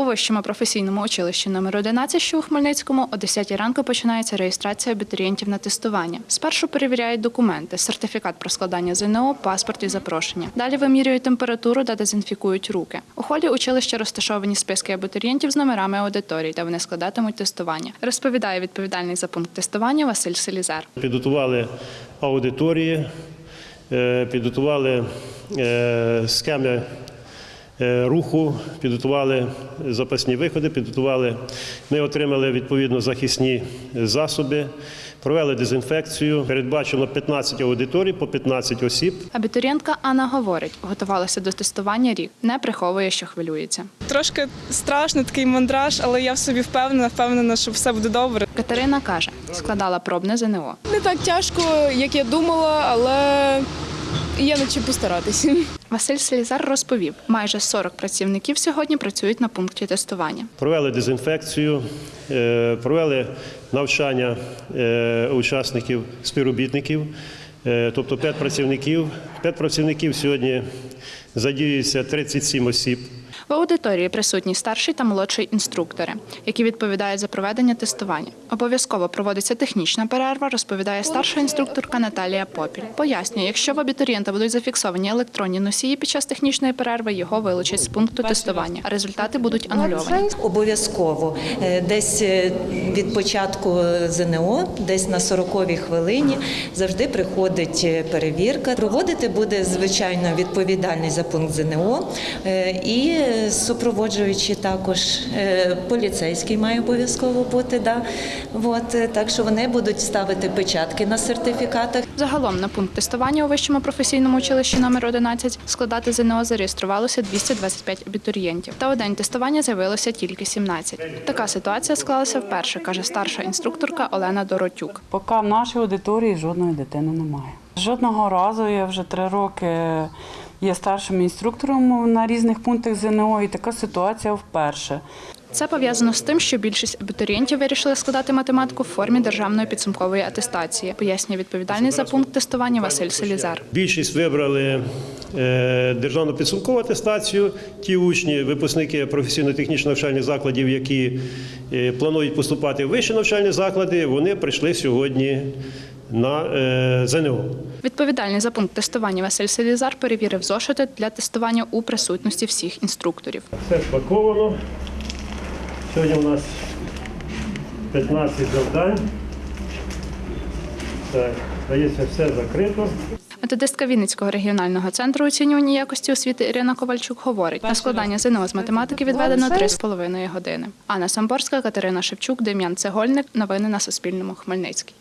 У вищому професійному училищі номер 11, що у Хмельницькому, о 10 ранку починається реєстрація абітурієнтів на тестування. Спершу перевіряють документи, сертифікат про складання ЗНО, паспорт і запрошення. Далі вимірюють температуру та дезінфікують руки. У холі училища розташовані списки абітурієнтів з номерами аудиторій, де вони складатимуть тестування. Розповідає відповідальний за пункт тестування Василь Селізар. Підготували аудиторії, е, підготували е, схеми руху, підготували запасні виходи, підготували. Ми отримали відповідно захисні засоби, провели дезінфекцію. Передбачено 15 аудиторій по 15 осіб. Абітурієнтка Анна говорить, готувалася до тестування рік, не приховує, що хвилюється. Трошки страшно, такий мандраж, але я в собі впевнена, впевнена, що все буде добре. Катерина каже, складала пробне ЗНО. Не так тяжко, як я думала, але є над чим постаратися. Василь Селізар розповів, майже 40 працівників сьогодні працюють на пункті тестування. Провели дезінфекцію, е, провели навчання е, учасників, співробітників, Е, тобто 5 працівників. 5 працівників сьогодні задіюється 37 осіб. В аудиторії присутні старший та молодший інструктори, які відповідають за проведення тестування. Обов'язково проводиться технічна перерва, розповідає старша інструкторка Наталія Попіль. Пояснює, якщо в абітурієнта будуть зафіксовані електронні носії під час технічної перерви, його вилучать з пункту тестування, а результати будуть анульовані. Обов'язково Е, десь е, від початку ЗНО, десь на 40-й хвилині, завжди приходить е, перевірка. Проводити буде звичайно відповідальний за пункт ЗНО е, і супроводжуючи також е, поліцейський має обов'язково бути. Да. От, е, так що вони будуть ставити печатки на сертифікатах. Загалом на пункт тестування у вищому професійному училищі номер 11 складати ЗНО зареєструвалося 225 абітурієнтів. Та у день тестування з'явилося тільки 17. Така ситуація склалася вперше, каже старша інструкторка Олена Доротюк. Поки в нашій аудиторії жодної дитини немає. Жодного разу я вже три роки є старшим інструктором на різних пунктах ЗНО, і така ситуація вперше. Це пов'язано з тим, що більшість абітурієнтів вирішили складати математику в формі державної підсумкової атестації, пояснює відповідальний за пункт тестування Василь Селізар. Більшість вибрали е, державну підсумкову атестацію. Ті учні, випускники професійно-технічних навчальних закладів, які е, планують поступати в вищі навчальні заклади, вони прийшли сьогодні на е, ЗНО. Відповідальний за пункт тестування Василь Селізар перевірив зошити для тестування у присутності всіх інструкторів. Все спаковано. Сьогодні у нас 15 завдань. Так, здається, все закрито. Методистка Вінницького регіонального центру оцінювання якості освіти Ірина Ковальчук говорить, на складання ЗНО з математики відведено 3,5 години. Анна Самборська, Катерина Шевчук, Дем'ян Цегольник. Новини на Суспільному. Хмельницький.